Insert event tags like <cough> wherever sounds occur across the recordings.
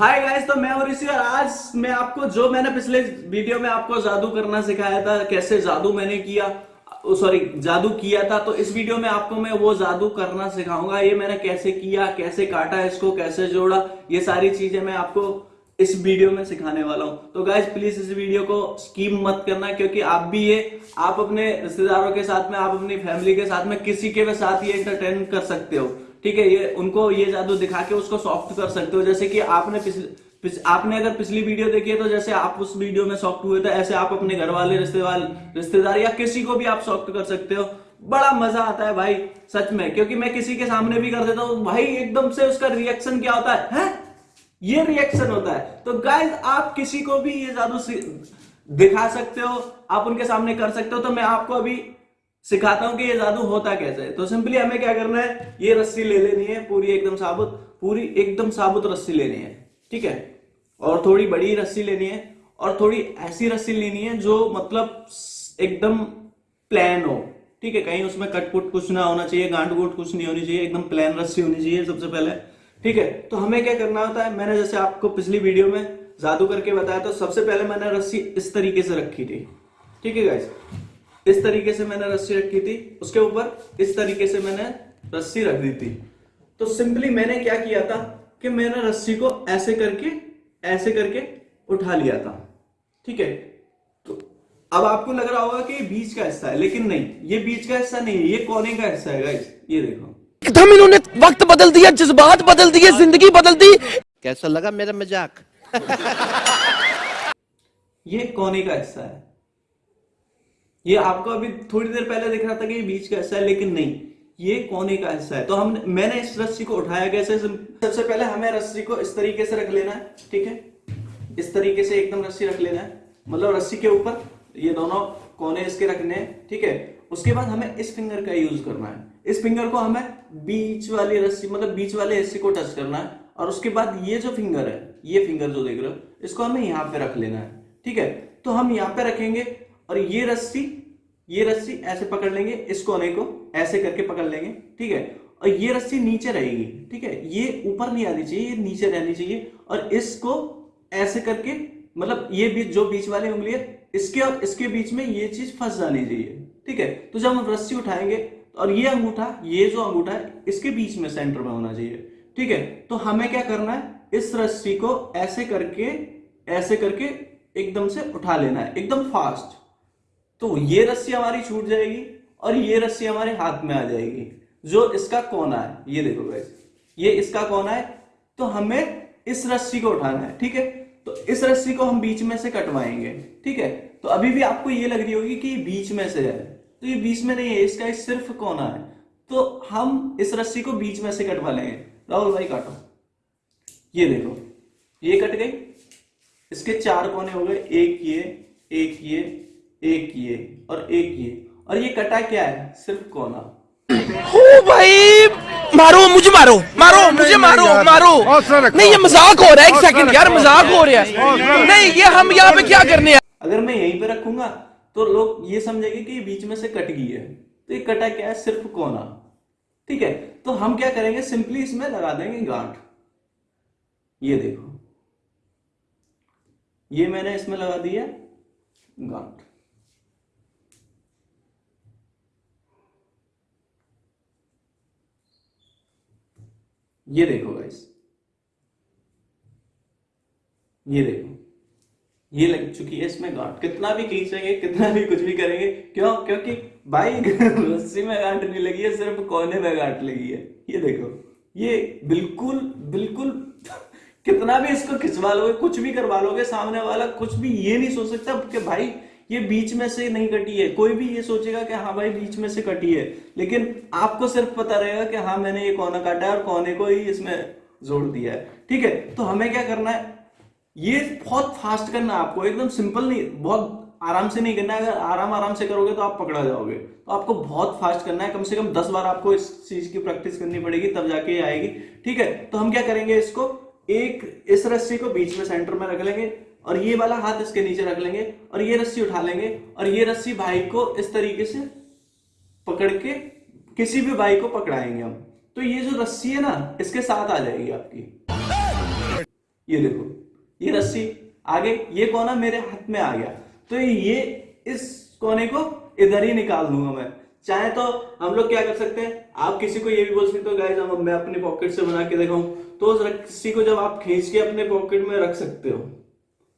Hi guys तो मैं और इसी और आज मैं आपको जो मैंने पिछले वीडियो में आपको जादू करना सिखाया था, कैसे जादू मैंने किया सॉरी जादू किया था तो इस वीडियो में आपको मैं वो जादू करना सिखाऊँगा। ये मैंने कैसे किया, कैसे काटा इसको, कैसे जोड़ा, ये सारी चीज़ें मैं आपको इस वीडियो में सिखाने वाला हूँ। तो गाइज़ प्लीज़ इस वीडियो को स्कीम मत करना, क्योंकि आप भी ये, आप अपने रिश्तेदारों के साथ में, आप अपनी फैमिली के साथ में किसी के साथ ये एंटरटेन कर सकते हो। ठीक है ये उनको ये जादू दिखा के उसको सॉफ्ट कर सकते हो। जैसे कि आपने पिछले आपने अगर पिछली वीडियो देखी है तो जैसे आप उस वीडियो में सॉफ्ट हुए थे ऐसे आप अपने घर वाले रिश्तेदार रिश्तेदार या किसी को भी आप सॉफ्ट कर सकते हो। बड़ा मज़ा आता है भाई सच में। क्योंकि मैं किसी के सामने भी कर देता हूँ भाई एकदम से उसका रिएक्शन क्या होता है, है? ये रिएक्शन होता है। तो गाइज़ आप किसी को भी ये जादू दिखा सकते हो आप उनके सामने कर सकते हो। तो मैं आपको अभी सिखाता हूँ कि ये जादू होता कैसे है। तो सिंपली हमें क्या करना है? ये रस्सी ले लेनी है, पूरी एकदम साबुत, पूरी एकदम साबुत रस्सी लेनी है, ठीक है? और थोड़ी बड़ी रस्सी लेनी है, और थोड़ी ऐसी रस्सी लेनी है जो मतलब एकदम प्लेन हो, ठीक है? कहीं उसमें कटपुट कुछ ना होना चाहिए गांठ गुट कुछ नहीं होनी चाहिए, एकदम प्लेन रस्सी होनी चाहिए सबसे पहले, ठीक है? तो हमें क्या करना होता है? मैंने जैसे आपको पिछली वीडियो में जादू करके बताया तो सबसे पहले मैंने रस्सी इस तरीके से रखी थी, ठीक है गाइस इस तरीके से मैंने रस्सी रखी थी उसके ऊपर इस तरीके से मैंने रस्सी रख दी थी। तो सिंपली मैंने क्या किया था कि मैंने रस्सी को ऐसे करके ऐसे करके उठा लिया था। ठीक है? तो अब आपको लग रहा होगा कि ये बीच का हिस्सा है लेकिन नहीं ये बीच का हिस्सा नहीं है ये कोने का हिस्सा है गाइस ये देखो। एकदम इन्होंने वक्त बदल दिया जज्बात बदल दिए ज़िंदगी बदल दी। कैसा लगा मेरा मज़ाक? <laughs> ये कोने का हिस्सा है। ये आपको अभी थोड़ी देर पहले दिख रहा था कि ये बीच का हिस्सा है, लेकिन नहीं। ये कोने का हिस्सा है। तो हम, मैंने इस रस्सी को उठाया कैसे सबसे पहले हमें रस्सी को इस तरीके से रख लेना है, ठीक है? इस तरीके से एकदम रस्सी रख लेना है। मतलब रस्सी के ऊपर, ये दोनों कोने इसके रखने हैं, ठीक है? उसके बाद हमें इस फिंगर का यूज़ करना है। इस फिंगर को हमें बीच वाली रस्सी मतलब बीच वाले हिस्से को टच करना है, और उसके बाद ये जो फिंगर है, ये फिंगर जो देख रहे हो, इसको हमें यहाँ पे रख लेना है, ठीक है? तो हम यहाँ पे रखेंगे और ये रस्सी ये रस्सी ऐसे पकड़ लेंगे, इस कोने को ऐसे करके पकड़ लेंगे, ठीक है? और ये रस्सी नीचे रहेगी, ठीक है? ये ऊपर नहीं आनी चाहिए, ये नीचे रहनी चाहिए, और इसको ऐसे करके मतलब ये बीच जो बीच वाली उंगली है, इसके और इसके बीच में ये चीज़ फंस जानी चाहिए, ठीक है? तो जब हम रस्सी उठाएँगे, और ये अंगूठा, ये जो अंगूठा है, इसके बीच में सेंटर में होना चाहिए, ठीक है? तो हमें क्या करना है? इस रस्सी को ऐसे करके ऐसे करके एकदम से उठा लेना है, एकदम फास्ट। तो ये रस्सी हमारी छूट जाएगी और ये रस्सी हमारे हाथ में आ जाएगी। जो इसका कोना है, ये देखो गाइस ये इसका कोना है तो हमें इस रस्सी को उठाना है, ठीक है? तो इस रस्सी को हम बीच में से कटवाएँगे, ठीक है? तो अभी भी आपको ये लग रही होगी कि बीच में से है। तो ये बीच में नहीं है, इसका सिर्फ़ कोना है। तो हम इस रस्सी को बीच में से कटवा लेंगे। राहुल भाई, काटो। ये देखो, ये कट गई। इसके चार कोने हो गए, एक ये एक ये एक ये और एक ये। और ये कटा क्या है? सिर्फ़ कोना ओ भाई मारो मुझे मारो मारो मुझे मारो मारो। नहीं ये मज़ाक हो रहा है एक सेकंड यार मज़ाक हो रहा है। नहीं ये हम यहाँ पे क्या करने हैं? अगर मैं यहीं पे रखूँगा तो लोग ये समझेंगे कि ये बीच में से कट गई है। तो ये कटा क्या है? सिर्फ़ कोना ठीक है तो हम क्या करेंगे? सिंपली इसमें लगा देंगे गांठ। ये देखो। ये मैंने इसमें लगा दिया गांठ। ये देखो गाइस ये देखो। ये लग चुकी है इसमें गांठ। कितना भी खींचेंगे, कितना भी कुछ भी करेंगे, क्यों? क्योंकि भाई, रस्सी में गांठ नहीं लगी है, सिर्फ़ कोने में गांठ लगी है। ये देखो। ये बिल्कुल बिल्कुल <laughs> कितना भी इसको खिंचवा लोगे, कुछ भी करवा लोगे, सामने वाला कुछ भी ये नहीं सोच सकता कि भाई ये बीच में से नहीं कटी है। कोई भी ये सोचेगा कि हाँ भाई बीच में से कटी है। लेकिन आपको सिर्फ़ पता रहेगा कि हाँ मैंने ये कोना काटा है और कोने को ही इसमें जोड़ दिया है। ठीक है? तो हमें क्या करना है? ये बहुत फास्ट करना आपको। एकदम सिंपल नहीं, बहुत आराम से नहीं करना है। अगर आराम आराम से करोगे तो आप पकड़ा जाओगे। तो आपको बहुत फास्ट करना है। कम से कम दस बार आपको इस चीज़ की प्रैक्टिस करनी पड़ेगी, तब जाके आएगी। ठीक है? तो हम क्या करेंगे इसको? एक इस रस्सी को बीच में सेंटर में रख लेंगे। और ये वाला हाथ इसके नीचे रख लेंगे और ये रस्सी उठा लेंगे और ये रस्सी भाई को इस तरीके से पकड़ के किसी भी भाई को पकड़ाएँगे हम। तो ये जो रस्सी है ना, इसके साथ आ जाएगी आपकी। ये देखो, ये रस्सी आगे, ये कोना मेरे हाथ में आ गया। तो ये इस कोने को इधर ही निकाल दूँगा मैं। चाहे तो हम लोग क्या कर सकते हैं? आप किसी को ये भी बोल सकते हो, गाइस, हम मैं अपनी पॉकेट से बना के दिखाऊँ। तो उस रस्सी को जब आप खींच के अपने पॉकेट में रख सकते हो।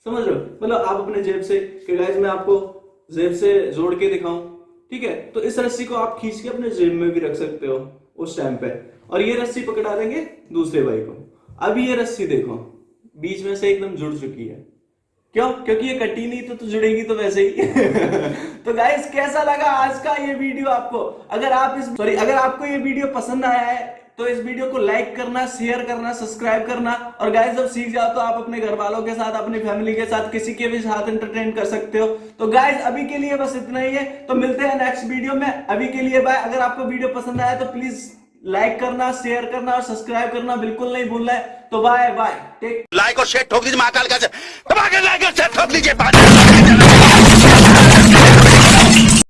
समझ रहे हो? मतलब आप अपने जेब से कि गाइस मैं आपको जेब से जोड़ के दिखाऊँ ठीक है? तो इस रस्सी को आप खींच के अपने जेब में भी रख सकते हो उस टाइम पे। और ये रस्सी पकड़ा देंगे दूसरे भाई को। अब ये रस्सी देखो बीच में से एकदम जुड़ चुकी है। क्यों? क्योंकि ये कटी नहीं तो, तो जुड़ेगी तो वैसे ही। <laughs> तो गाइस कैसा लगा आज का ये वीडियो आपको? अगर आप इस सॉरी अगर आपको ये वीडियो पसंद आया है तो इस वीडियो को लाइक करना, शेयर करना, सब्सक्राइब करना। और गाइस जब सीख जाओ तो आप अपने घर वालों के साथ, अपनी फैमिली के साथ किसी के भी साथ एंटरटेन कर सकते हो। तो गाइस अभी के लिए बस इतना ही है। तो मिलते हैं नेक्स्ट वीडियो में। अभी के लिए बाय अगर आपको वीडियो पसंद आया तो प्लीज़ लाइक करना शेयर करना और सब्सक्राइब करना। बिल्कुल नहीं भूलना है। तो बाय बाय टेक लाइक और शेयर ठोक दीजिए महाकाल का लाइक और शेयर ठोक दीजिए